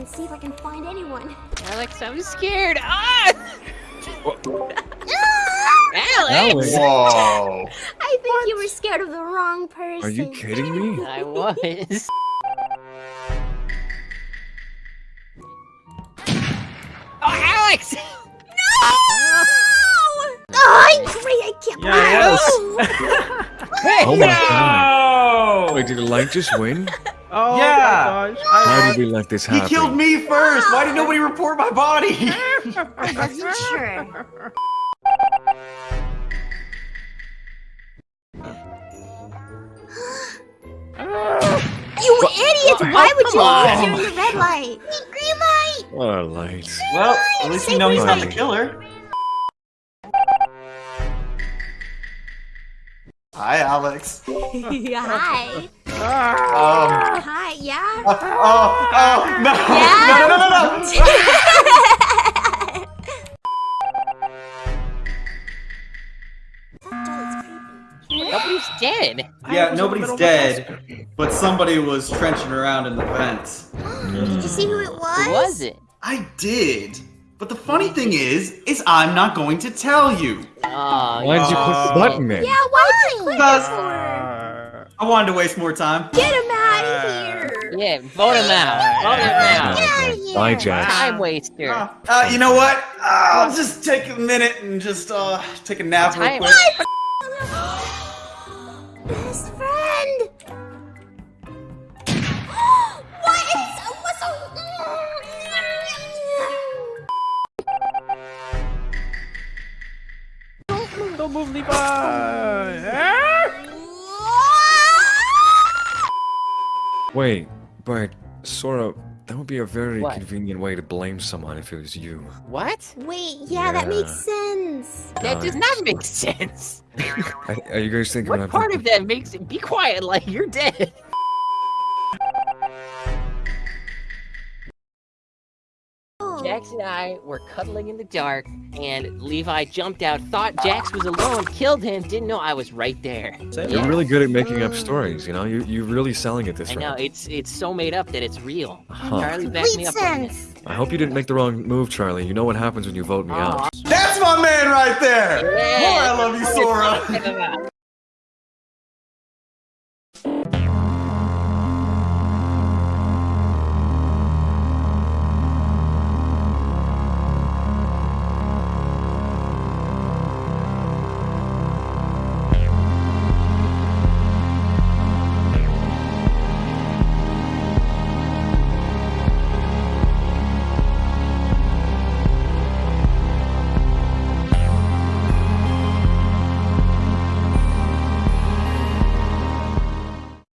and see if I can find anyone. Alex, I'm scared. Ah! Alex! Alex. Whoa. I think you were scared of the wrong person. Are you kidding me? I was. Oh, Alex! Oh, I agree. I can't Yeah, believe Hey! Oh my god. Wait, did the light just win? Oh Yeah. my gosh. I- How did we let this happen? He killed me first. Why did nobody report my body? I wasn't sure. You idiots! Why would you Come leave on. during the red light? Green light! What a light. well, at least we know he's not the killer. Hi, Alex. Hi. Um. Hi, yeah? Oh, oh, oh, no, Yeah? no, no, no, no. That doll is creepy. Nobody's dead. Yeah, was in the nobody's middle of a dead, but somebody was trenching around in the vents. Did you see who it was? Who was it? I did. But the funny thing is, is I'm not going to tell you. Oh, Why did you click the button then? Yeah, why'd you click Because- it for? Uh, I wanted to waste more time. Get him out of here! yeah, vote him out. Vote him out. Get out of here! Bye, Jax. Time waster. Uh, uh, you know what? Uh, I'll just take a minute and just uh take a nap real Time- quick. Best friend! what is what's so Don't move, Levi! Wait, but Sora, that would be a very What? convenient way to blame someone if it was you. What? Wait, yeah, that makes sense. That does not make sense. Are, are you guys thinking What I'm part of that makes it? Be quiet, like you're dead. Jax and I were cuddling in the dark, and Levi jumped out, thought Jax was alone, killed him, didn't know I was right there. You're really good at making up stories, you know? You, you're really selling it this I know it's it's so made up that it's real. Huh. Charlie backed me up on it. sense. I hope you didn't make the wrong move, Charlie. You know what happens when you vote me out. That's my man right there. Yeah. Boy, I love you, Sora. Check him out.